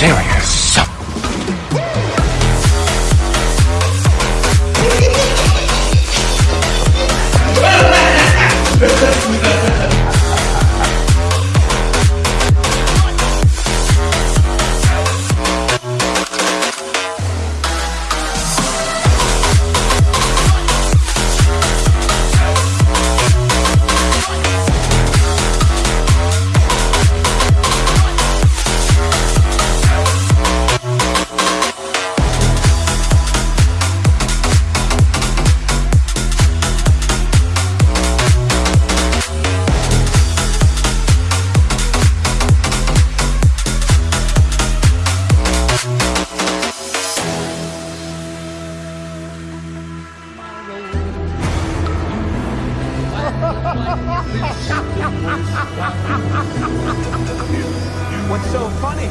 serious. What's so funny?